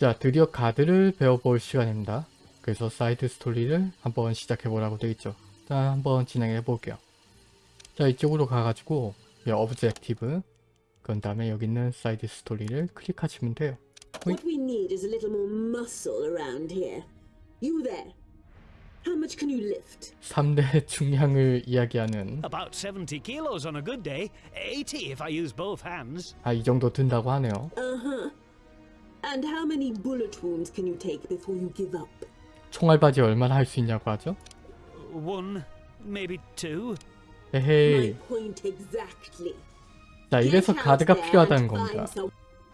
자 드디어 가드를 배워볼 시간입니다. 그래서 side story를 한번 시작해보라고 되어있죠. 자 한번 진행해 볼게요. 자 이쪽으로 가가지고 이 objective 그런 다음에 여기 있는 side story를 클릭하시면 돼요. What we need is a little more muscle around here. You there. How much can you lift? 3대 중량을 이야기하는 About 70 kilos on a good day, 80 if I use both hands. 아 이 정도 든다고 하네요. Uh-huh. And how many bullet wounds can you take before you give up? 총알바지 얼마나 할 수 있냐고 하죠? One, maybe two. My 에헤이 point exactly. 자 이래서 가드가 필요하다는 겁니다.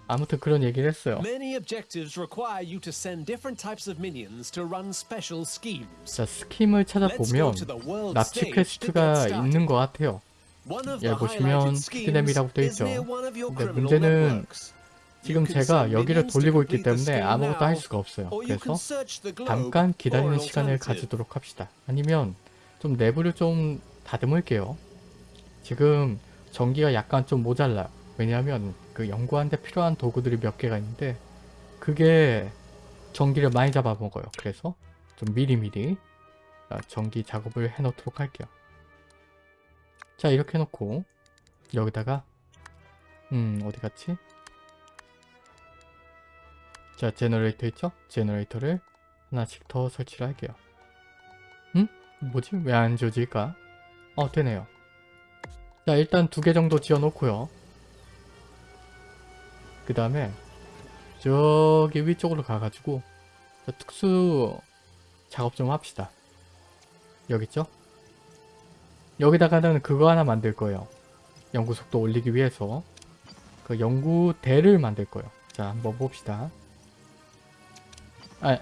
아무튼 그런 얘기를 했어요. Many objectives require you to send different types of minions to run special schemes. 자 스킴을 찾아보면 납치 퀘스트가 있는 것 같아요. 예, the 보시면 highlighted schemes 히드넴이라고 돼 is 있죠. near one of your 근데 문제는 networks. 지금 제가 여기를 돌리고 있기 때문에 아무것도 할 수가 없어요. 그래서 잠깐 기다리는 시간을. 가지도록 합시다. 아니면 좀 내부를 좀 다듬을게요. 지금 전기가 약간 좀 모자라요. 왜냐하면 그 연구하는데 필요한 도구들이 몇 개가 있는데 그게 전기를 많이 잡아먹어요. 그래서 좀 미리미리 아, 전기 작업을 해놓도록 할게요. 자 이렇게 해놓고 여기다가 음 어디 갔지? 자 generator 있죠? generator를 하나씩 더 설치를 할게요. 응? 뭐지? 왜 안 지워질까? 어 되네요. 자 일단 두 개 정도 지어 놓고요. 그 다음에 저기 위쪽으로 가가지고 자, 특수 작업 좀 합시다. 여기 있죠? 여기다가는 그거 하나 만들 거예요. 연구 속도 올리기 위해서 그 연구대를 만들 거예요. 자 한번 봅시다. 아,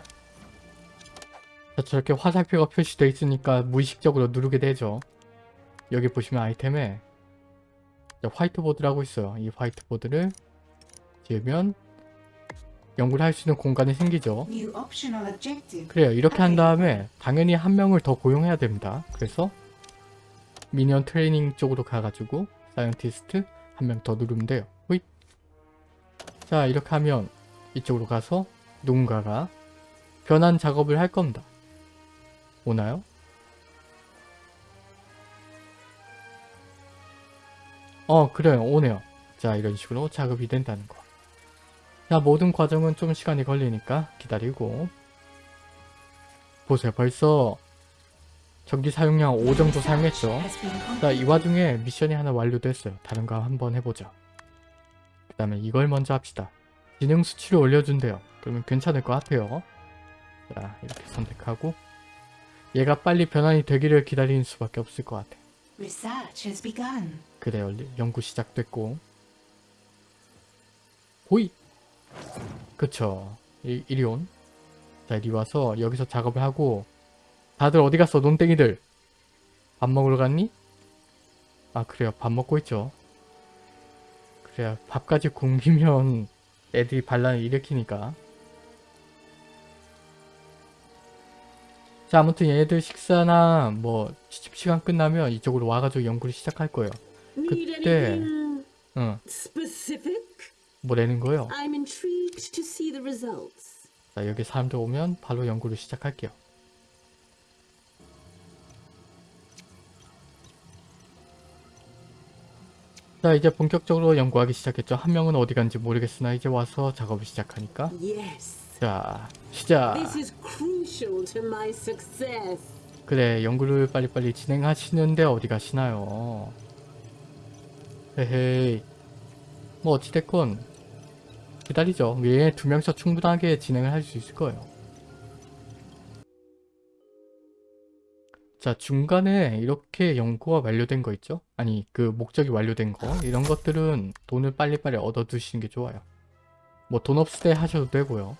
자, 저렇게 화살표가 표시되어 있으니까 무의식적으로 누르게 되죠. 여기 보시면 아이템에 자, 화이트보드라고 있어요. 이 화이트보드를 지으면 연구를 할 수 있는 공간이 생기죠. 그래요. 이렇게 한 다음에 당연히 한 명을 더 고용해야 됩니다. 그래서 minion training 쪽으로 가가지고 scientist 한 명 더 누르면 돼요. 호잇. 자 이렇게 하면 이쪽으로 가서 누군가가 변환 작업을 할 겁니다. 오나요? 어 그래요 오네요. 자 이런 식으로 작업이 된다는 거. 자 모든 과정은 좀 시간이 걸리니까 기다리고 보세요 벌써 전기 사용량 5 정도 사용했죠 자. 이 와중에 미션이 하나 완료됐어요 다른 거 한번 해보자 그 다음에 이걸 먼저 합시다 지능 수치를 올려준대요 그러면 괜찮을 것 같아요 자 이렇게 선택하고 얘가 빨리 변환이 되기를 기다리는 수밖에 없을 것 같아. 그래요 연구 시작됐고. 호이 그쵸. 이, 이리 온. 자 이리 와서 여기서 작업을 하고. 다들 어디 갔어 논땡이들? 밥 먹으러 갔니? 아 그래요. 밥 먹고 있죠. 그래야 밥까지 굶기면 애들이 반란을 일으키니까 자 아무튼 얘네들 식사나 뭐 시간 끝나면 이쪽으로 와가지고 연구를 시작할 거예요. 그때- 응 거예요 to see the results. 자 여기 사람들 오면 바로 연구를 시작할게요. 자 이제 본격적으로 연구하기 시작했죠. 한 명은 어디 간지 모르겠으나 이제 와서 작업을 시작하니까. 자 시작 Crucial to my success. 그래 연구를 빨리빨리 진행하시는데 어디 가시나요? 헤헤이. 뭐 어찌됐건 기다리죠. 얘두 명이서 충분하게 진행을 할 수 있을 거예요. 자 중간에 이렇게 연구가 완료된 거 있죠? 아니 그 목적이 완료된 거? 이런 것들은 돈을 빨리빨리 얻어 두시는 게 좋아요. 뭐 돈 없을 때 하셔도 되고요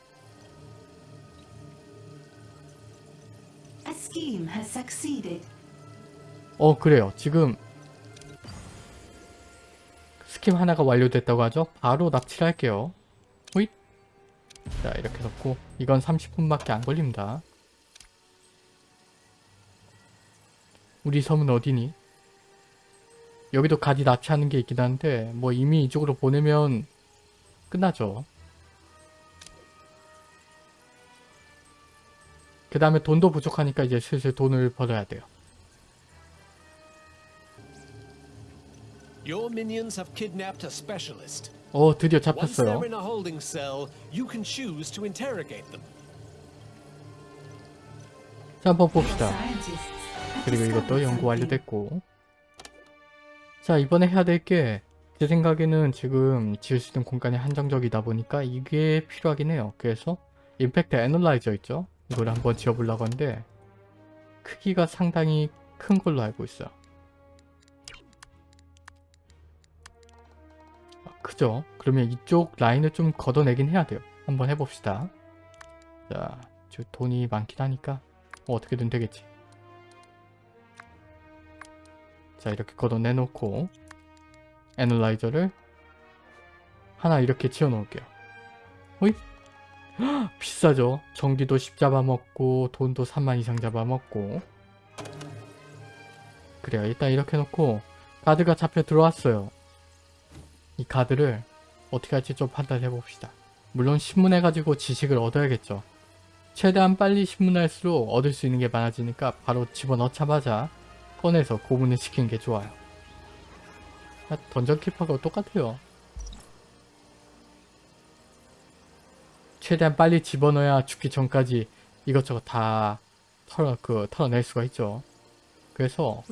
scheme has succeeded. 어 그래요. 지금 스kim 하나가 완료됐다고 하죠? 바로 납치를 할게요. 호잇. 자 이렇게 넣고 이건 30분밖에 안 걸립니다. 우리 섬은 어디니? 여기도 가지 납치하는 게 있긴 한데 뭐 이미 이쪽으로 보내면 끝나죠 그 다음에 돈도 부족하니까 이제 슬슬 돈을 벌어야 돼요. Your minions have kidnapped a specialist. 어 드디어 Once 잡혔어요. they're in a holding cell, you can choose to interrogate them. 자 한번 봅시다. 그리고 이것도 연구. 완료됐고 자 이번에 해야 될 게 제 생각에는 지금 지을 수 있는 공간이 한정적이다 보니까 이게 필요하긴 해요 그래서 임팩트 애널라이저 있죠 이걸 한번 지어보려고 하는데 크기가 상당히 큰 걸로 알고 있어요 아, 크죠? 그러면 이쪽 라인을 좀 걷어내긴 해야 돼요. 한번 해봅시다. 자 지금 돈이 많긴 하니까 뭐 어떻게든 되겠지. 자 이렇게 걷어내놓고 애널라이저를 하나 이렇게 지어 놓을게요. 호잇 헉, 비싸죠? 전기도 10 잡아먹고 돈도 3만 이상 잡아먹고. 그래요. 일단 이렇게 놓고 가드가 잡혀 들어왔어요. 이 가드를 어떻게 할지 좀 판단해 봅시다. 물론 신문해 가지고 지식을 얻어야겠죠. 최대한 빨리 신문할수록 얻을 수 있는 게 많아지니까 바로 집어넣자마자 꺼내서 고문을 시키는 게 좋아요. 아, 던전 키퍼가 똑같아요. 최대한 빨리 집어넣어야 죽기 전까지 이것저것 다 털어, 그, 털어낼 수가 있죠. 그래서.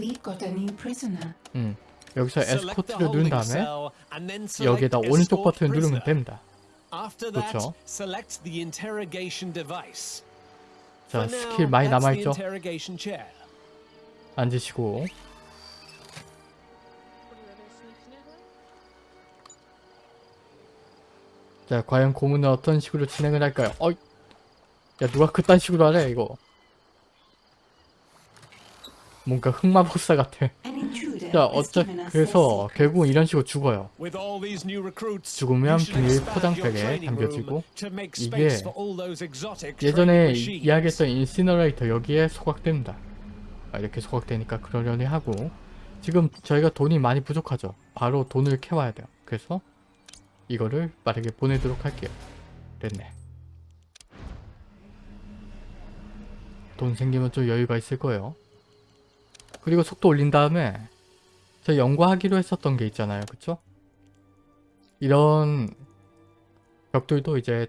음, 여기서 에스코트를 누른 다음에 여기에다 오른쪽 버튼을 누르면. 됩니다. 그렇죠. 자, 스킬 많이 남아있죠? 앉으시고. 자, 과연 고문은 어떤 식으로 진행을 할까요? 어이! 야, 누가 그딴 식으로 하래, 이거. 뭔가 흑마법사 같아. 자, 어차 그래서. 결국은 이런 식으로 죽어요. 죽으면 비닐 포장백에 training 담겨지고 이게 예전에. 이야기했던 인시너레이터 여기에 소각됩니다. 아, 이렇게 소각되니까 그러려니 하고 지금 저희가 돈이 많이 부족하죠. 바로 돈을 캐와야 돼요. 그래서 이거를 빠르게 보내도록 할게요. 됐네. 돈 생기면 좀 여유가 있을 거예요. 그리고 속도 올린 다음에 저 연구하기로 했었던 게 있잖아요. 그쵸? 이런 벽들도 이제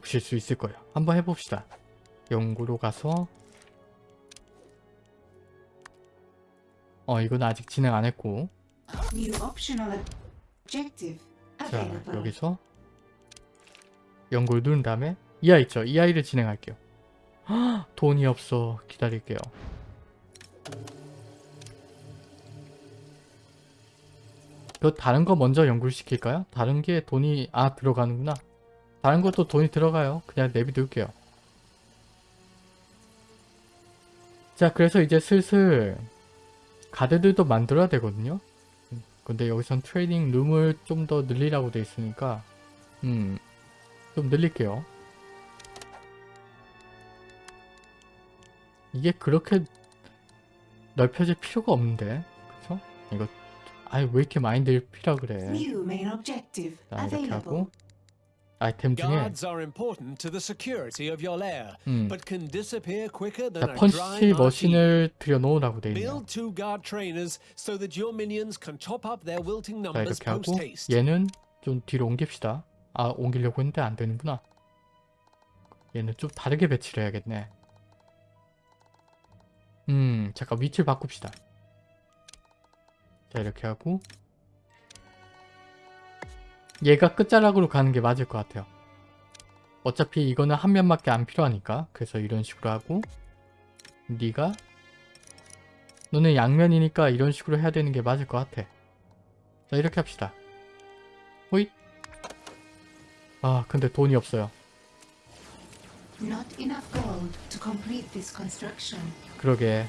보실 수 있을 거예요. 한번 해봅시다. 연구로 가서 어 이건 아직 진행 안 했고 자. 여기서 연구를 누른 다음에 이 아이 있죠? 이 아이를 진행할게요. 헉, 돈이 없어. 기다릴게요. 그 다른 거 먼저 연구를 시킬까요? 다른 게 돈이 아 들어가는구나. 다른 것도 돈이 들어가요. 그냥 내비둘게요. 자 그래서 이제 슬슬 가드들도 만들어야 되거든요. 음, 근데 여기선 트레이닝 룸을 좀 더 늘리라고 돼 있으니까 음, 좀 늘릴게요. 이게 그렇게 넓혀질 필요가 없는데, 그쵸? 이거, 아이, 왜 이렇게 많이 늘피라 그래. 자, 이렇게. 하고, 아이템 중에, 음, 자, 펀치. 머신을 들여놓으라고 돼 있네요. Build two guard trainers so that your minions can top up their wilting 자, 이렇게 하고. 얘는 좀 뒤로 옮깁시다. 아, 옮기려고 했는데 안 되는구나. 얘는 좀 다르게 배치를 해야겠네. 음, 잠깐 위치를 바꿉시다. 자, 이렇게 하고 얘가 끝자락으로 가는 게 맞을 것 같아요. 어차피 이거는 한 면밖에 안 필요하니까 그래서 이런 식으로 하고 네가 너는 양면이니까 이런 식으로 해야 되는 게 맞을 것 같아. 자, 이렇게 합시다. 호잇. 아, 근데 돈이 없어요. 그러게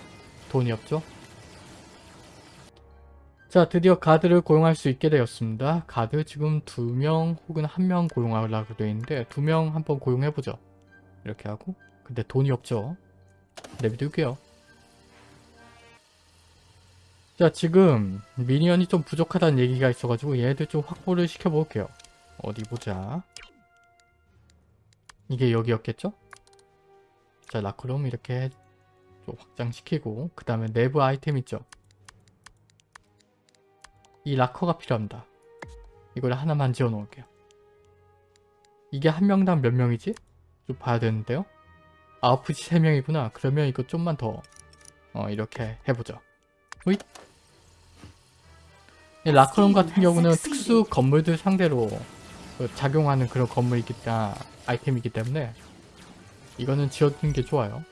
돈이 없죠? 자 드디어 가드를 고용할 수 있게 되었습니다. 가드 지금 두 명 혹은 한 명 고용하려고 되어 있는데 두 명 한번 고용해보죠. 이렇게 하고 근데 돈이 없죠? 내비둘게요. 자 지금 미니언이 좀 부족하다는 얘기가 있어가지고 얘들 좀 확보를 시켜볼게요. 어디 보자. 이게 여기였겠죠? 자 라크롬 이렇게 좀 확장시키고 그 다음에 내부 아이템 있죠. 이 라커가 필요합니다. 이걸 하나만 지어 놓을게요. 이게 한 명당 몇 명이지? 좀 봐야 되는데요. 아웃풋이 3명이구나. 그러면 이거 좀만 더 어, 이렇게 해보죠. 이 라크롬 같은 경우는 특수 건물들 상대로 그 작용하는 그런 건물이기 때문에 아이템이기 때문에 이거는 지어두는 게 좋아요.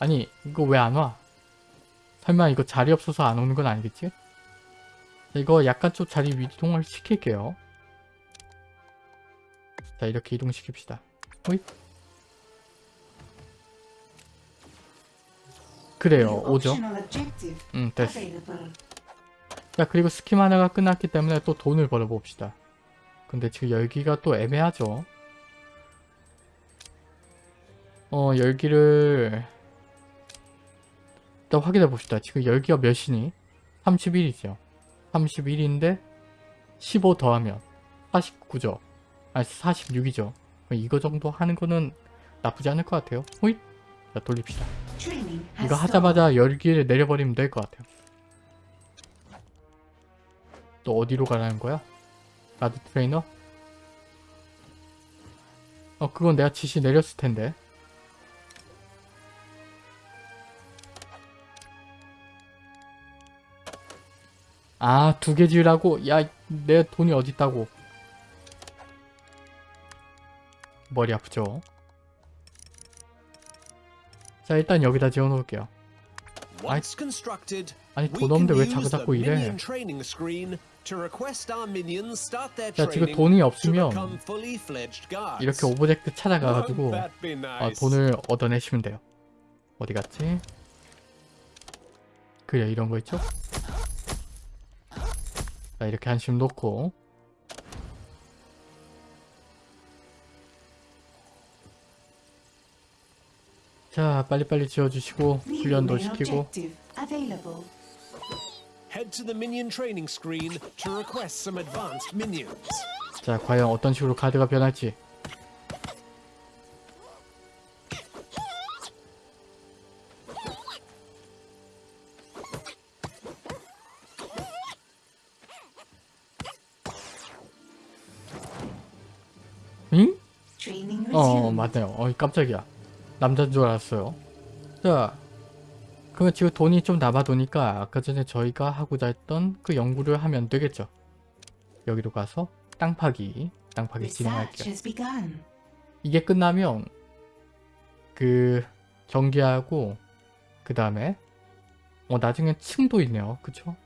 아니 이거 왜 안 와? 설마 이거 자리 없어서 안 오는 건 아니겠지? 자, 이거 약간 좀 자리 이동을 시킬게요. 자 이렇게 이동시킵시다. 호잇. 그래요 오죠. 음 됐어. 자 그리고 스kim 하나가 끝났기 때문에 또 돈을 벌어봅시다. 근데 지금 열기가 또 애매하죠. 어 열기를 일단 확인해 봅시다. 지금 열기가 몇이니? 31이죠. 31인데 15 더하면 49죠. 아니 46이죠. 이거 정도 하는 거는 나쁘지 않을 것 같아요. 호잇! 자 돌립시다. 이거. 하자마자 열기를 내려버리면 될 것 같아요. 또 어디로 가라는 거야? 가드 트레이너? 어 그건 내가 지시 내렸을 텐데. 아 두 개 지으라고? 야 내 돈이 어딨다고. 머리 아프죠? 자 일단 여기다 지어 놓을게요. Once constructed, 아니 we 돈 없는데 왜 use 자꾸 the 자꾸 이래? 자 지금 돈이 없으면. 이렇게 object 찾아가가지고 아? 돈을 얻어내시면 돼요. 어디 갔지? 그래 이런 거 있죠? 자 이렇게 한심 놓고 자 빨리빨리 지어주시고 훈련도 시키고. 자 과연 어떤 식으로 카드가 변할지 맞네요. 어이 깜짝이야. 남자인 줄 알았어요. 자 그러면 지금 돈이 좀 남아도니까 아까 전에 저희가 하고자 했던 그 연구를 하면 되겠죠. 여기로 가서 땅 파기 땅 파기 진행할게요. 이게 끝나면 그 전기하고 그 다음에 어 나중에 층도 있네요. 그쵸?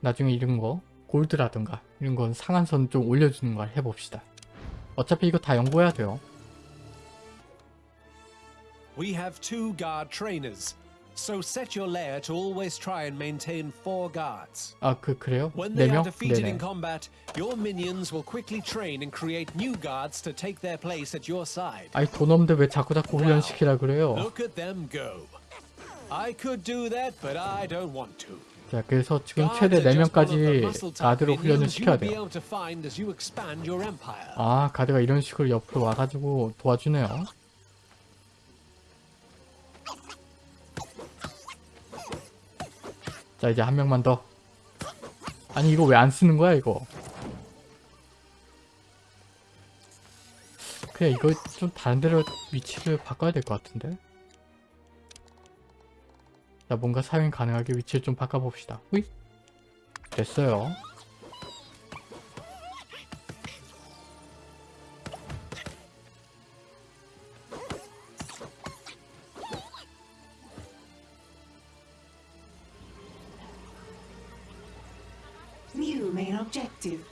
나중에 이런 거 골드라든가 이런 건 상한선 좀 올려주는 걸 해봅시다 어차피 이거 다 연구해야 돼요 We have two guard trainers, so set your lair to always try and maintain four guards. 아 그 그래요? When 네 they are 명? defeated 네네 in combat, your minions will quickly train and create new guards to take their place at your side. 아니 돈 없는데 왜 자꾸 자꾸 훈련시키라 그래요 Look at them go. I could do that, but I don't want to. 자 그래서 지금 최대 are just one of 4명까지 the muscle type 가드로 훈련을 시켜야 돼요. 아 가드가 이런 식으로 옆으로 와가지고 도와주네요. 자 이제 한 명만 더. 아니 이거 왜 안 쓰는 거야 이거? 그냥 이거 좀 다른 데로 위치를 바꿔야 될 것 같은데 자 뭔가 사용 가능하게 위치를 좀 바꿔봅시다 후이 됐어요.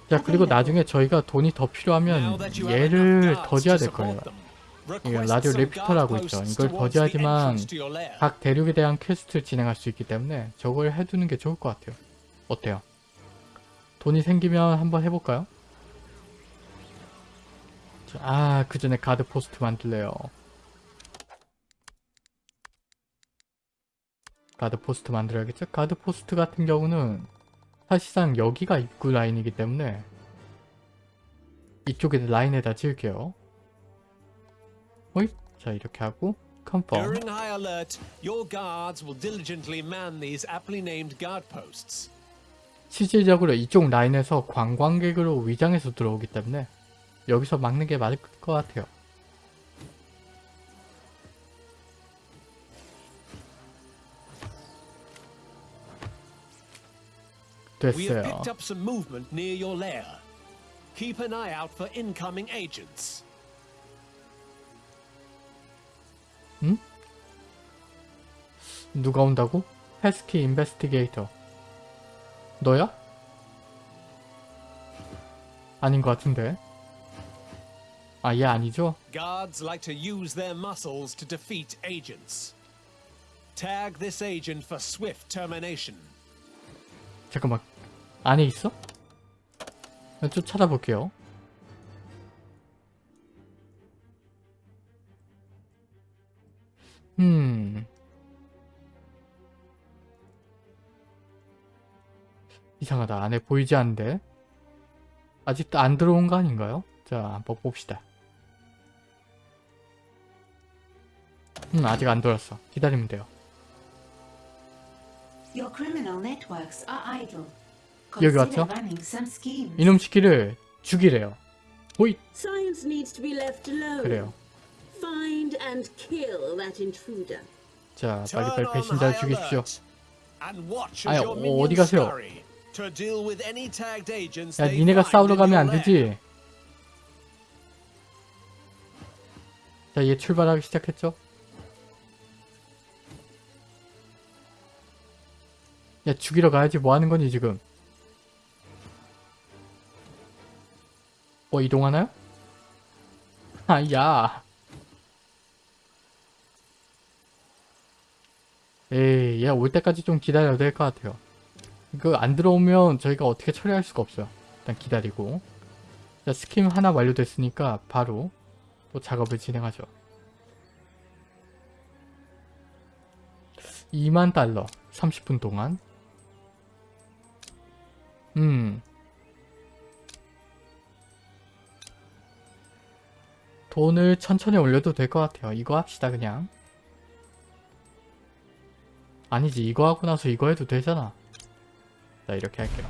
자 그리고. 나중에 저희가 돈이 더 필요하면 얘를 더 지어야 to 될 거예요 이게 라디오 레피터라고 guard 있죠. 이걸 버지하지만. 각 대륙에 대한 quest를 진행할 수 있기 때문에 저걸 해두는 게 좋을 것 같아요 어때요? 돈이 생기면 한번 해볼까요? 아 그 전에 guard post 만들래요 guard post 만들어야겠죠? guard post 같은 경우는 사실상 여기가 입구 라인이기 때문에 이쪽에 라인에다 지을게요 호잇 자 이렇게 하고 컨펌 During high alert, your guards will diligently man these aptly named guard posts. 실질적으로 이쪽 라인에서 관광객으로 위장해서 들어오기 때문에 여기서 막는 게 맞을 것 같아요. 됐어요. Agents. 누가 온다고? 패스키 인베스티게이터. 너야? 아닌 것 같은데. 아, 얘 아니죠? Guards like to use their muscles to defeat agents. Tag this agent for swift termination. 잠깐만. 안에 있어? 좀 찾아볼게요. 음. 이상하다. 안에 보이지 않는데. 아직도 안 들어온 거 아닌가요? 자, 한번 봅시다. 음, 아직 안 들어왔어. 기다리면 돼요. Your criminal networks are idle. 여기 왔죠? 이놈 시키를 죽이래요. 호잇! 그래요. Find and kill that intruder. 자, 빨리 빨리 on 배신자를 죽이십시오. 아니, your 어, 어디 가세요? scurry to deal with any tagged agents 야, 니네가 싸우러 가면 안. 되지. 자, 얘 출발하기 시작했죠? 야, 죽이러 가야지. 뭐 하는 거니, 지금? 어, 이동하나요? 아, 야. 에이, 얘 올 때까지 좀 기다려야 될 것 같아요. 이거 안 들어오면 저희가 어떻게 처리할 수가 없어요. 일단 기다리고. 자, 스kim 하나 완료됐으니까 바로 또 작업을 진행하죠. 2만 달러 30분 동안 음 돈을 천천히 올려도 될 것 같아요. 이거 합시다 그냥 아니지 이거 하고 나서 이거 해도 되잖아. 자 이렇게 할게요.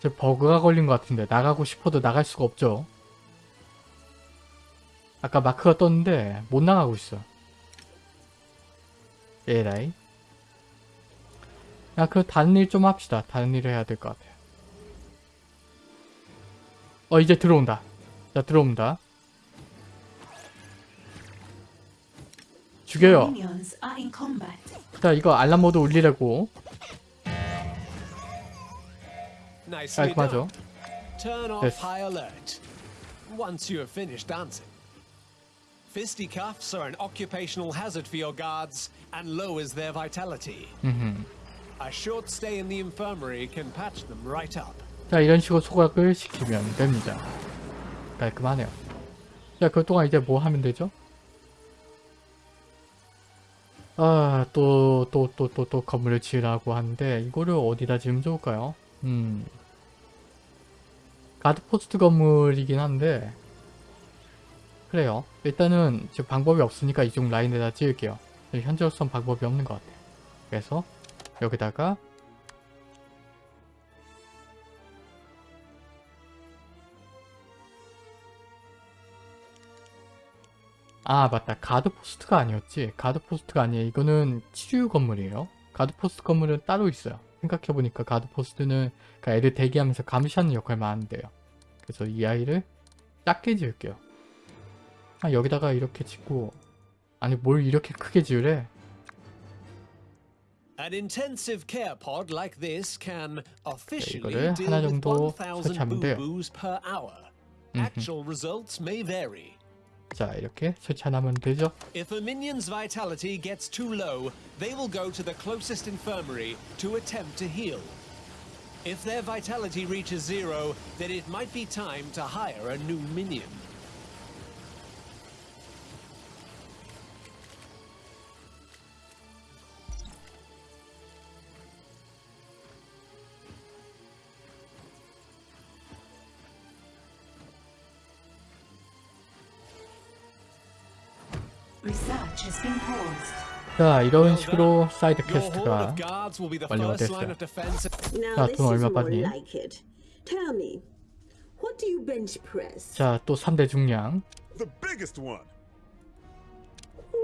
제 버그가 걸린 것 같은데 나가고 싶어도 나갈 수가 없죠. 아까 마크가 떴는데 못 나가고 있어. 에라이. 야, 그 다른 일 좀 합시다. 다른 일을 해야 될 것 같아요. 어, 이제 들어온다. 자, 들어옵니다. 죽여요. 자, 이거 알람 모드 울리라고 Nicely 깔끔하죠. done. Turn off Yes. high alert. Once you have finished dancing. Fisticuffs are an occupational hazard for your guards and lowers their vitality. 음흠. A short stay in the infirmary can patch them right up. 자, 이런 식으로 소각을 시키면 됩니다. 깔끔하네요. 자, 그동안 이제 뭐 하면 되죠? 아, 또, 또, 또, 또, 또 건물을 지으라고 하는데, 이거를 어디다 지으면 좋을까요? 음. 가드포스트 건물이긴 한데, 그래요. 일단은 지금 방법이 없으니까 이쪽 라인에다 지을게요. 현재로선 방법이 없는 것 같아요. 그래서, 여기다가, 아 맞다. 가드포스트가 아니었지? 가드포스트가 아니에요. 이거는 치유 건물이에요. 가드포스트 건물은 따로 있어요. 생각해보니까 가드포스트는 그러니까 애들 대기하면서 감시하는 역할만 하면 돼요. 그래서 이 아이를 작게 지을게요. 아 여기다가 이렇게 짓고 아니 뭘 이렇게 크게 지으래? Officially 이거를 하나 정도 1,000 설치하면 돼요. Actual results may vary. 자 이렇게 설치하면 되죠 If a minion's vitality gets too low, they will go to the closest infirmary to attempt to heal. If their vitality reaches zero, then it might be time to hire a new minion. 자 이런 식으로 사이드 퀘스트가 완료가 됐어요. of defense. Now 자, this 돈 is 얼마 받니? like it. Tell me, what do you bench press? 자또 3대 중량.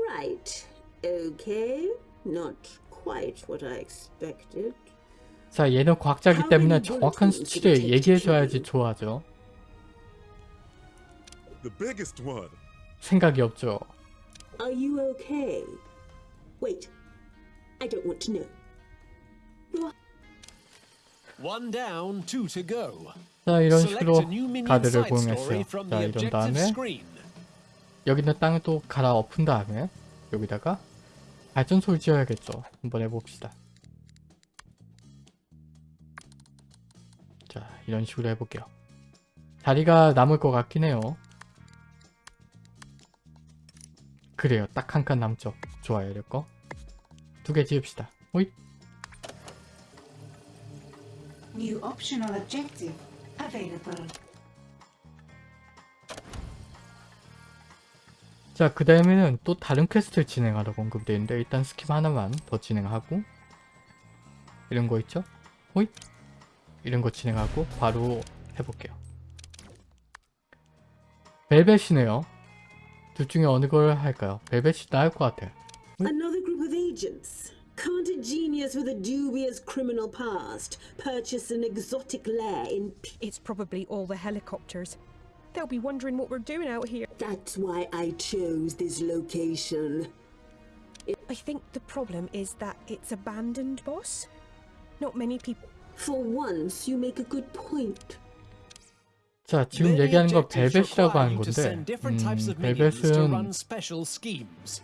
Right. Okay. Not quite what I expected. 자 얘는 과학자기 때문에 정확한 수치를 얘기해줘야지 좋아하죠 The biggest one. 생각이 없죠 Are you okay? Wait. I don't want to know. You're One down, two to go. 자 이런 식으로 가드를 from 자 이런 다음에 screen. 여기 있는 땅을 또 갈아 엎은 다음에 여기다가 발전소를 지어야겠죠 한번 해봅시다 자 이런 식으로 해볼게요 자리가 남을 것 같긴 해요 그래요 딱 한 칸 남죠 좋아요 이럴거 두개 지읍시다 호잇 New optional objective available. 자, 그 다음에는 또 다른 quest를 진행하라고 언급되어 있는데 일단 skip 하나만 더 진행하고 이런 거 있죠? 호잇! 이런 거 진행하고 바로 해볼게요. 벨벳이네요. 둘 중에 어느 걸 할까요? 벨벳이 나을 것 같아요. another group of agents. Can't a genius with a dubious criminal past purchase an exotic lair in P- It's probably all the helicopters. They'll be wondering what we're doing out here. That's why I chose this location. I think the problem is that it's abandoned, boss. Not many people. For once, you make a good point. 자, 지금 얘기하는 거 objectives 벨벳이라고 하는 건데 음, 벨벳은.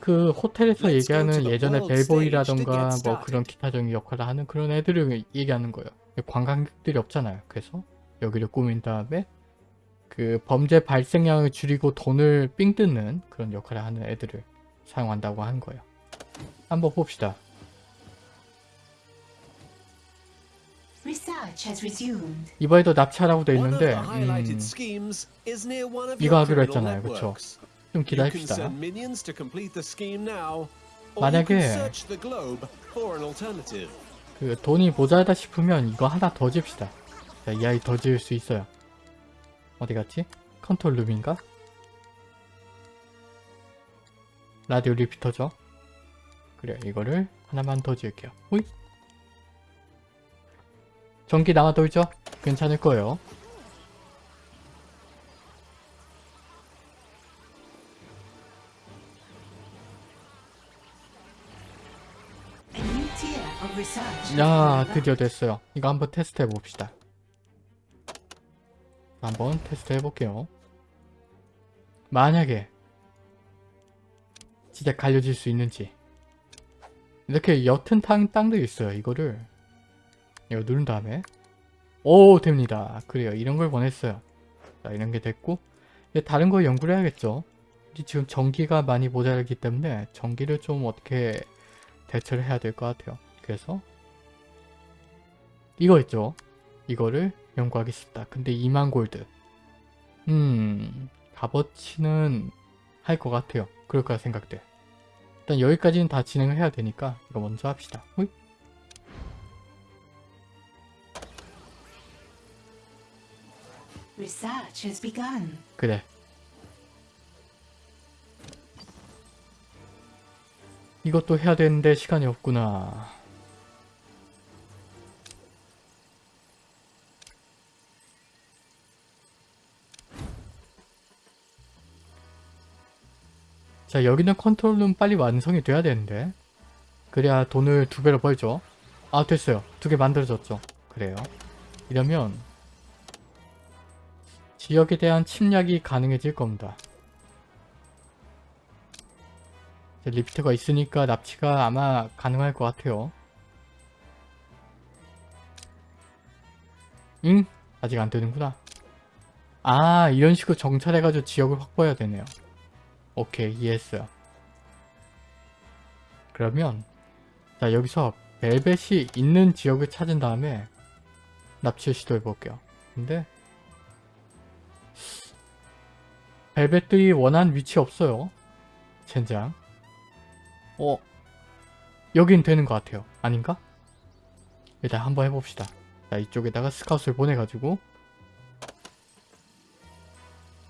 그 호텔에서 얘기하는 예전에 벨보이라던가 뭐. 그런 기타적인 역할을 하는 그런 애들을 얘기하는 거예요. 관광객들이 없잖아요. 그래서 여기를 꾸민 다음에 그 범죄 발생량을 줄이고 돈을 삥 뜯는 그런 역할을 하는 애들을 사용한다고 하는 거예요. 한번 봅시다. 이번에도 납치하라고 돼 있는데 음, schemes is near one of 이거 your 하기로 했잖아요. 그쵸? 좀 기다립시다. send minions to complete the scheme now, or you 만약에 can search the globe for an alternative. 그 돈이 모자라다 싶으면 이거 하나 더 집시다. 자, 이 아이 더 지을 수 있어요. 어디 갔지? control room인가? radio repeater죠? 그래, 이거를 하나만 더 지을게요. 호잇! 전기 남아 돌죠? 괜찮을 거예요. 야, 드디어 됐어요. 이거 한번 테스트 해봅시다. 한번 테스트 해볼게요. 만약에 진짜 갈려질 수 있는지 이렇게 옅은 땅, 땅들이 있어요. 이거를 이거 누른 다음에 오 됩니다. 그래요. 이런 걸 원했어요. 자 이런 게 됐고 이제 다른 거 연구를 해야겠죠. 지금 전기가 많이 모자라기 때문에 전기를 좀 어떻게 대처를 해야 될 것 같아요. 그래서 이거 있죠. 이거를 연구하겠습니다. 근데 2만 골드. 음, 값어치는 할 것 같아요. 그럴 거라 생각돼. 일단 여기까지는 다 진행을 해야 되니까 이거 먼저 합시다. 호잇. Research has begun. 그래. 이것도 해야 되는데 시간이 없구나. 자 여기는 컨트롤룸 빨리 완성이 돼야 되는데 그래야 돈을 두 배로 벌죠 아 됐어요 두 개 만들어졌죠 그래요 이러면 지역에 대한 침략이 가능해질 겁니다. 리프트가 있으니까 납치가 아마 가능할 것 같아요. 응? 아직 안 되는구나. 아 이런 식으로 정찰해가지고 지역을 확보해야 되네요. 오케이 이해했어요. 그러면 자 여기서 벨벳이 있는 지역을 찾은 다음에 납치를 시도해 볼게요. 근데 벨벳들이 원한 위치 없어요. 젠장. 어. 여긴 되는 것 같아요. 아닌가? 일단 한번 해봅시다. 자 이쪽에다가 scout을 보내가지고.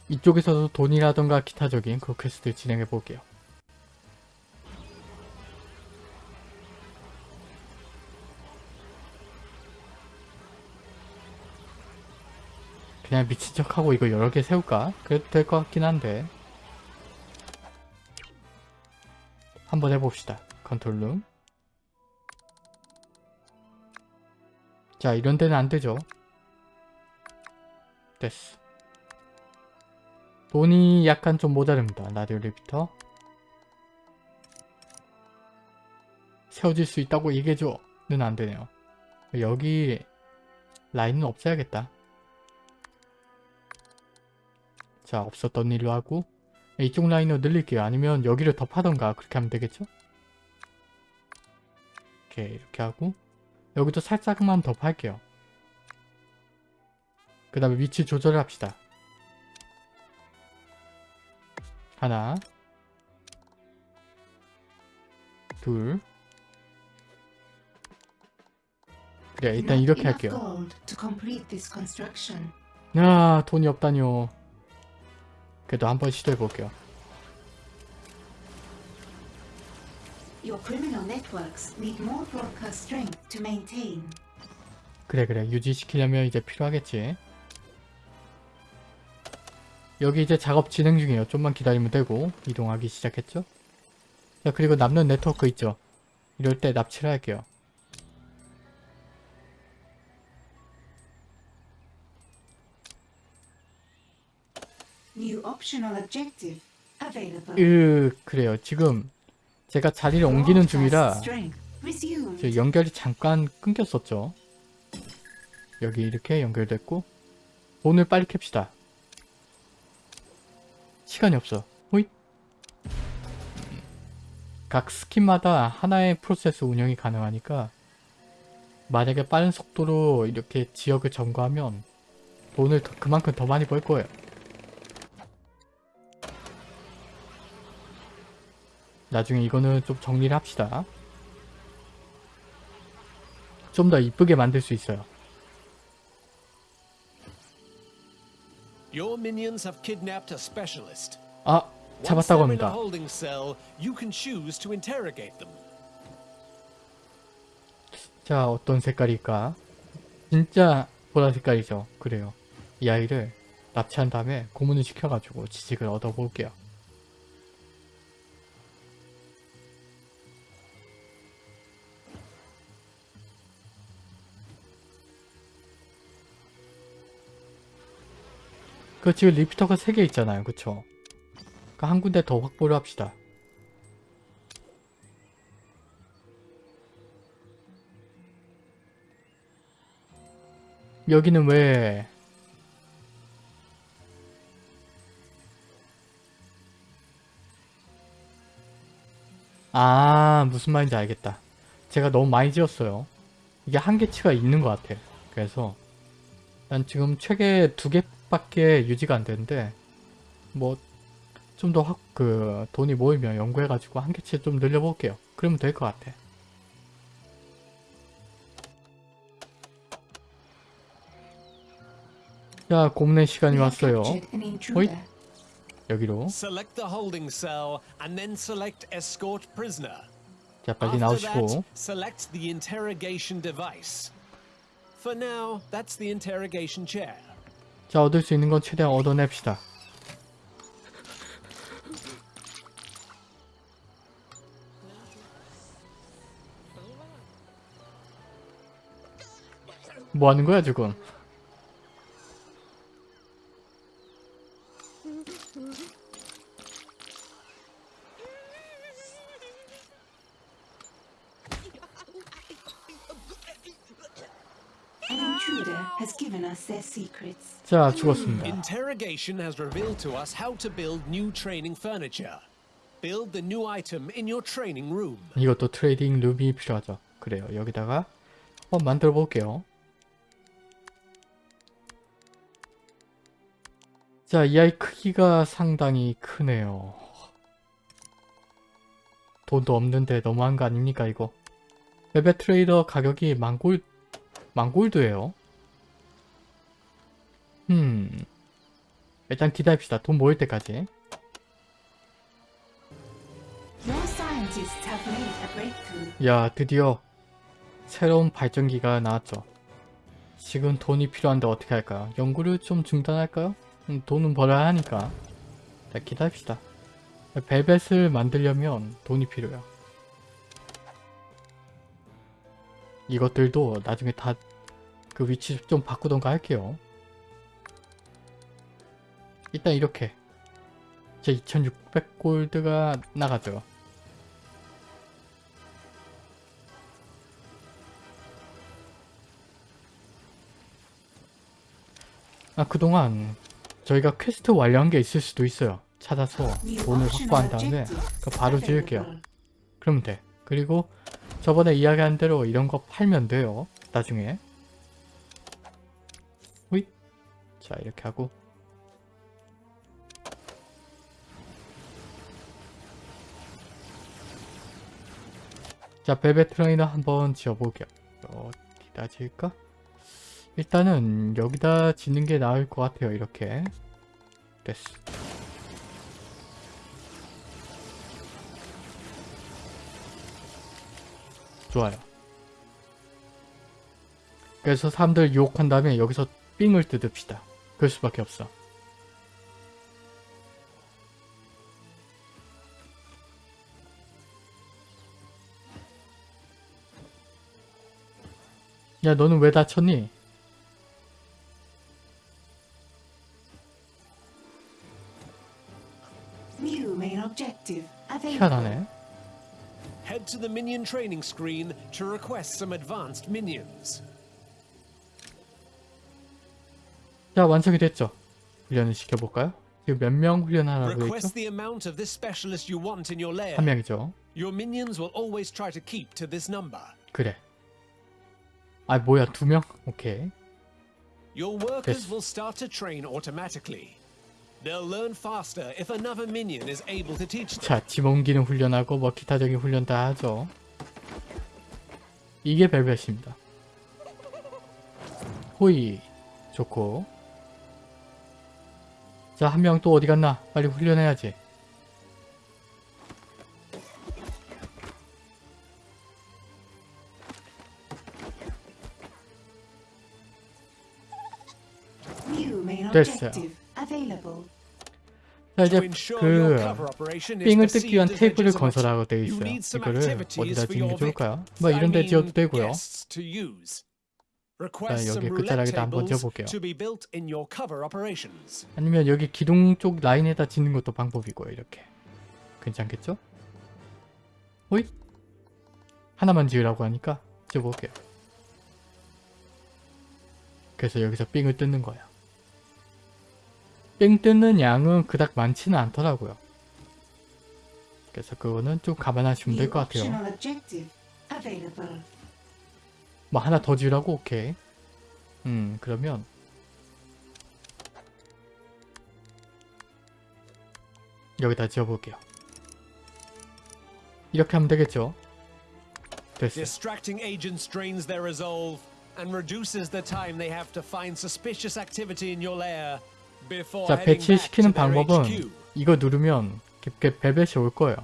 이쪽에서도 돈이라던가 기타적인 그 quest를 진행해 볼게요 그냥 미친 척하고 이거 여러 개 세울까? 그래도 될 것 같긴 한데 한번 해봅시다. control room 자 이런 데는 안 되죠. 됐어. 돈이 약간 좀 모자릅니다. radio repeater 세워질 수 있다고 얘기해줘는 안 되네요. 여기 라인은 없애야겠다. 자 없었던 일로 하고 이쪽 라인을 늘릴게요. 아니면 여기를 더 파던가 그렇게 하면 되겠죠? 이렇게 이렇게 하고 여기도 살짝만 더 팔게요. 그 다음에 위치 조절을 합시다. 하나 둘 그래 일단 이렇게 할게요. 야 돈이 없다뇨. 그래도 한번 시도해 볼게요. 그래 그래 유지시키려면 이제 필요하겠지. 여기 이제 작업 진행 중이에요. 좀만 기다리면 되고 이동하기 시작했죠. 자 그리고 남는 네트워크 있죠. 이럴 때 납치를 할게요. 으 그래요. 지금 제가 자리를 옮기는 중이라 연결이 잠깐 끊겼었죠. 여기 이렇게 연결됐고 돈을 빨리 캡시다. 시간이 없어. 호잇. 각 스킨마다 하나의 프로세스 운영이 가능하니까 만약에 빠른 속도로 이렇게 지역을 점거하면 돈을 더- 그만큼 더 많이 벌 거예요. 나중에 이거는 좀 정리를 합시다. 좀 더 이쁘게 만들 수 있어요. Your minions have kidnapped a specialist. 아! 잡았다고 합니다. 자, 어떤 색깔일까? 진짜 보라 색깔이죠. 그래요. 이 아이를 납치한 다음에 고문을 시켜가지고 지식을 얻어볼게요. 그 지금 리피터가 3개 있잖아요. 그쵸? 그한 군데 더 확보를 합시다. 여기는 왜 아, 무슨 말인지 알겠다. 제가 너무 많이 지었어요. 이게 한계치가 있는 것 같아. 그래서 난 지금 최대 두 개 밖에 유지가 안 되는데 뭐 좀 더 확 그 돈이 모이면 연구해 가지고 한계치 좀 늘려 볼게요. 그러면 될 것 같아. 자, 고문의 시간이 왔어요. intruder. 여기로. 자, 빨리 나오시고. For now, that's the interrogation chair. 자, 얻을 수 있는 건 최대한 얻어냅시다. 뭐 하는 거야, 지금? 자, 죽었습니다. Interrogation has revealed to us how to build new training furniture. Build the new item in your training room. 이것도 training room이 필요하죠. 그래요. 여기다가 한번 만들어 볼게요. 자, 이 아이 크기가 상당히 크네요. 돈도 없는데 너무한 거 아닙니까 이거 베베 트레이더 가격이 만골 만골드예요 음. 일단 기다립시다. 돈 모일 때까지. 야 드디어 새로운 발전기가 나왔죠. 지금 돈이 필요한데 어떻게 할까요? 연구를 좀 중단할까요? 음, 돈은 벌어야 하니까. 자 기다립시다. 벨벳을 만들려면 돈이 필요해요. 이것들도 나중에 다 그 위치 좀 바꾸던가 할게요 일단 이렇게. 이제 2600골드가 나가죠. 아 그동안 저희가 퀘스트 완료한 게 있을 수도 있어요. 찾아서 돈을 확보한 다음에 바로 지을게요. 그러면 돼. 그리고 저번에 이야기한 대로 이런 거 팔면 돼요. 나중에. 호잇 자 이렇게 하고 자 벨벳 트레이너 한번 지어볼게요. 어디다 지을까? 일단은 여기다 짓는 게 나을 것 같아요 이렇게. 됐어. 좋아요. 그래서 사람들 유혹한 다음에 여기서 삥을 뜯읍시다. 그럴 수밖에 없어 야 너는 왜 다쳤니? 희한하네 Head to the minion training screen to request some advanced minions. 자 완성이 됐죠 훈련을 시켜볼까요? 지금 몇 명 훈련하라고 했죠? Request the amount of this specialist you want in your lair. 한 명이죠 Your minions 아 뭐야 두 명? 오케이 Your workers will start to train automatically. They'll learn faster if another minion is able to teach them. 자, 짐 옮기는 훈련하고 뭐 기타적인 훈련 다 하죠. 이게 벨벳입니다. 호이 좋고 자, 한 명 또 어디 갔나? 빨리 훈련해야지. 됐어요. 자, 이제 그 삥을 뜯기 위한 테이블을 건설하고 되어 있어요. 이거를 어디다 짓는 게 좋을까요? 뭐 이런 데 지어도 되고요. 자, 여기 끝자락에다 한번 지어볼게요. 아니면 여기 기둥 쪽 라인에다 짓는 것도 방법이고요. 이렇게. 괜찮겠죠? 호잇! 하나만 지으라고 하니까 지어볼게요. 그래서 여기서 삥을 뜯는 거예 요. 삥 뜯는 양은 그닥 많지는 않더라고요. 그래서 그거는 좀 감안하시면 될 것 같아요. 뭐 하나 더 지으라고? 오케이. 음 그러면 여기다 지어볼게요. 이렇게 하면 되겠죠? 됐어요. Distracting agents drains their resolve and reduces the time they have to find suspicious activity in your lair 자 배치시키는 방법은. 이거 누르면 이렇게 벨벳이 올 거예요.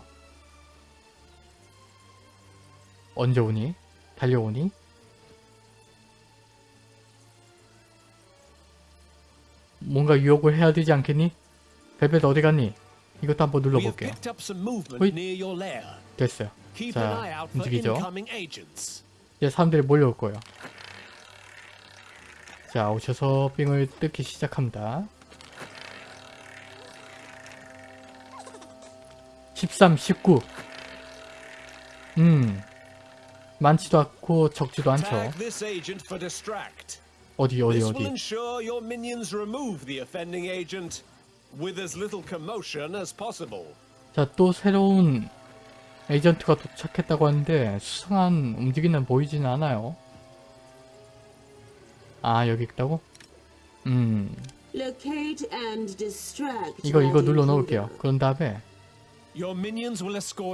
언제 오니? 달려오니? 뭔가 유혹을 해야 되지 않겠니? 벨벳 어디 갔니? 이것도 한번 눌러볼게요. 호잇. 됐어요. 자, 움직이죠? 이제 사람들이 몰려올 거예요. 자, 오셔서 삥을 뜯기 시작합니다. 13, 19. 음. 많지도 않고 적지도 않죠. 어디, 어디, 어디. 자, 또 새로운 에이전트가 도착했다고 하는데 수상한 움직이는 보이지는 않아요. 아, 여기 있다고? 음. 이거, 이거 눌러. 놓을게요. 그런 다음에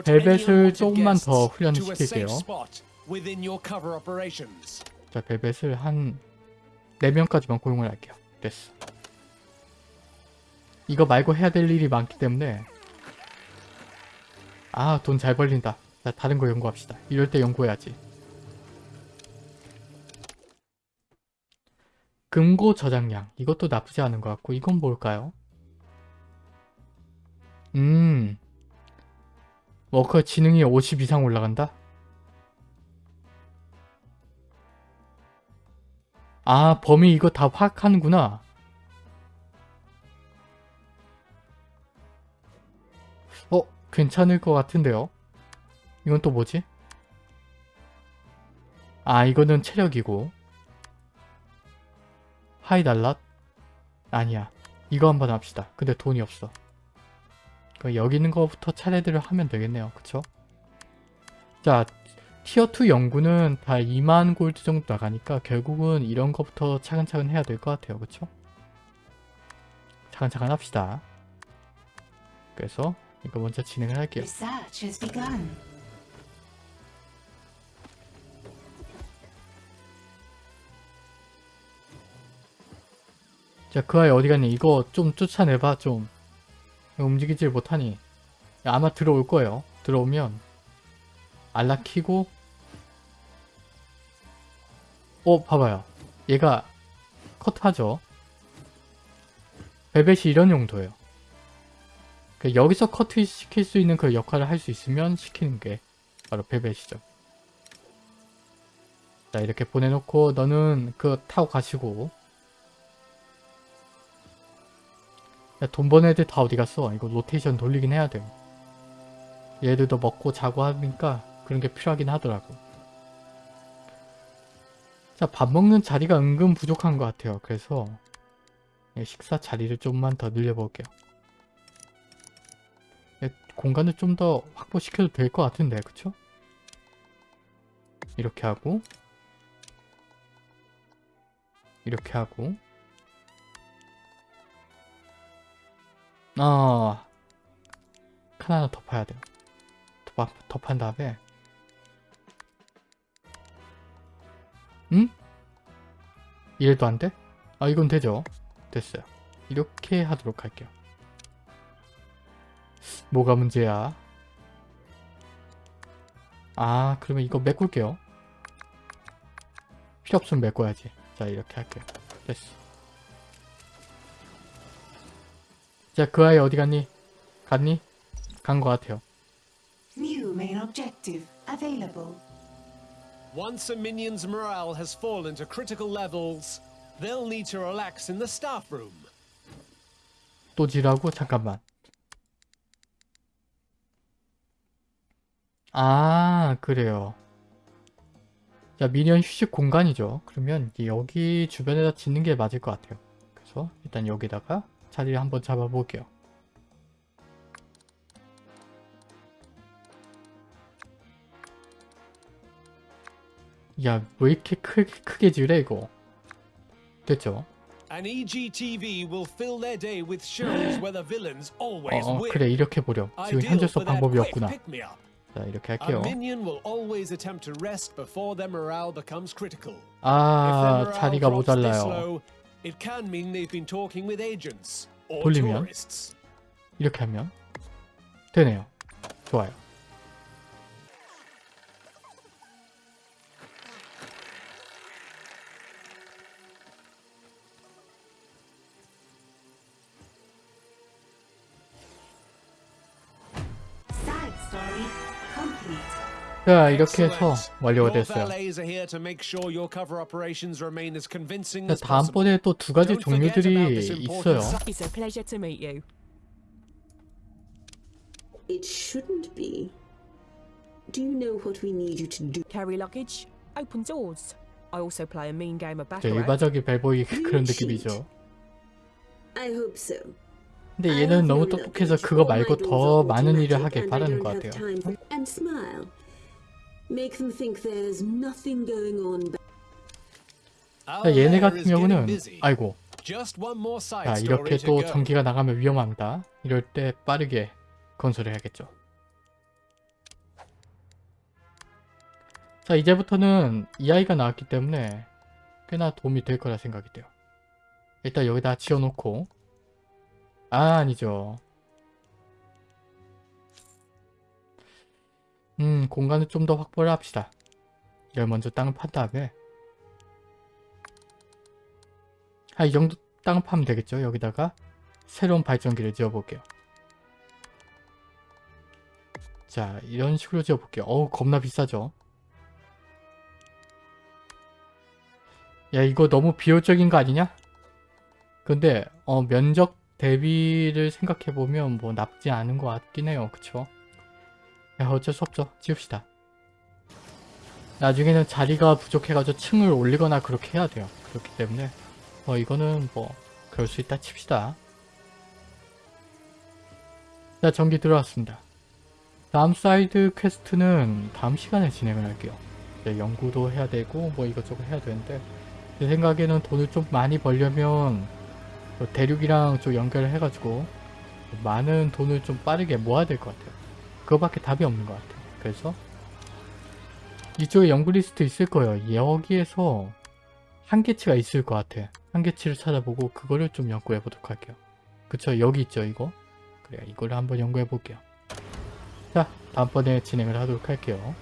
벨벳을 조금만 더 훈련시킬게요. 자, 벨벳을 한 4명까지만 고용을 할게요. 됐어. 이거 말고 해야 될 일이 많기 때문에 아, 돈 잘 벌린다. 자, 다른 거 연구합시다. 이럴 때 연구해야지. 금고 저장량. 이것도 나쁘지 않은 것 같고 이건 뭘까요? 음... 워커 지능이 50 이상 올라간다? 아, 범위 이거 다 파악하는구나. 어, 괜찮을 것 같은데요? 이건 또 뭐지? 아, 이거는 체력이고. 하이달랏? 아니야. 이거 한번 합시다. 근데 돈이 없어. 그 여기 있는 거부터 차례대로 하면 되겠네요. 그쵸? 자, 티어2 연구는 다 2만 골드 정도 나가니까 결국은 이런 거부터 차근차근 해야 될 것 같아요. 그쵸? 차근차근 합시다. 그래서 이거 먼저 진행을 할게요. 자, 그 아이 어디 갔니? 이거 좀 쫓아내봐, 좀. 움직이질 못하니. 야, 아마 들어올 거예요. 들어오면 알라 키고 어, 봐봐요. 얘가 컷하죠. 벨벳이 이런 용도예요. 그 여기서 커트 시킬 수 있는 그 역할을 할 수 있으면 시키는 게 바로 벨벳이죠. 자, 이렇게 보내놓고 너는 그 타고 가시고 야, 돈 버는 애들 다 어디 갔어? 이거 로테이션 돌리긴 해야 돼요. 얘들도 먹고 자고 하니까 그런 게 필요하긴 하더라고. 자, 밥 먹는 자리가 은근 부족한 것 같아요. 그래서 예, 식사 자리를 좀만 더 늘려볼게요. 예, 공간을 좀 더 확보시켜도 될 것 같은데, 그쵸? 이렇게 하고 이렇게 하고 아칸 하나 더 파야 돼요. 더, 파- 더판 다음에 응? 이래도 안 돼? 아 이건 되죠. 됐어요. 이렇게 하도록 할게요. 뭐가 문제야? 아 그러면 이거 메꿀게요. 필요 없으면 메꿔야지. 자 이렇게 할게요. 됐어. 자 그 아이 어디 갔니? 갔니? 간 것 같아요. New main objective available. Once a minion's morale has fallen to critical levels, they'll need to relax in the staff room. 또 지라고? 잠깐만. 아, 그래요. 자, 미니언 휴식 공간이죠. 그러면 여기 주변에다 짓는 게 맞을 것 같아요. 그래서 일단 여기다가 자리를 한번 잡아볼게요. 야, 왜 이렇게 크, 크게 지으래, 이거? 됐죠? An E EGTV will fill their day with shows where the villains always 어, 어, win. 그래, 이렇게 보렴. 지금 for that 방법이 없구나. 자, 이렇게 할게요. 아, 자리가 모자라요. low, it can mean they've been talking with agents or 돌리면? tourists. 이렇게 하면 되네요. 좋아요. 자, 이렇게 해서. 완료가 됐어요. 자. 다음번에 또 두 가지 종류들이 있어요. It shouldn't be. Do you know what we need you to do? Carry luggage, open doors. I also play a mean game of 저 baccarat. 일반적인 벨보이 그런. 느낌이죠. I hope so. 근데 얘는 너무 똑똑해서. 그거 말고 더 많은 일을 I 바라는 것 같아요. And smile. Make them think there's nothing going on. 자, 얘네 같은 경우는 busy. 아이고 Just one more side 자 이렇게 또. 전기가 나가면 위험합니다. 이럴 때 빠르게 건설해야겠죠. 자 이제부터는 이 아이가 나왔기 때문에 꽤나 도움이 될 거라 생각이 돼요. 일단 여기다 지어놓고 아 아니죠. 음 공간을 좀 더 확보를 합시다. 이걸 먼저 땅을 판 다음에 아 이 정도 땅 파면 되겠죠. 여기다가 새로운 발전기를 지어볼게요. 자 이런 식으로 지어볼게요. 어우 겁나 비싸죠. 야 이거 너무 비효율적인 거 아니냐? 근데 어 면적 대비를 생각해보면 뭐 나쁘지 않은 것 같긴 해요. 그쵸? 야 어쩔 수 없죠. 지읍시다. 나중에는 자리가 부족해가지고 층을 올리거나 그렇게 해야 돼요. 그렇기 때문에 어 이거는 뭐 그럴 수 있다 칩시다. 자 전기 들어왔습니다. 다음 side quest는 다음 시간에 진행을 할게요. 연구도 해야 되고 뭐 이것저것 해야 되는데 제 생각에는 돈을 좀 많이 벌려면 또 대륙이랑 좀 연결을 해가지고 많은 돈을 좀 빠르게 모아야 될 것 같아요. 그거밖에 답이 없는 것 같아요. 그래서 이쪽에 연구 리스트 있을 거예요. 여기에서 한계치가 있을 것 같아. 한계치를 찾아보고 그거를 좀 연구해 보도록 할게요. 그쵸? 여기 있죠, 이거? 그래, 이거를 한번 연구해 볼게요. 자, 다음번에 진행을 하도록 할게요.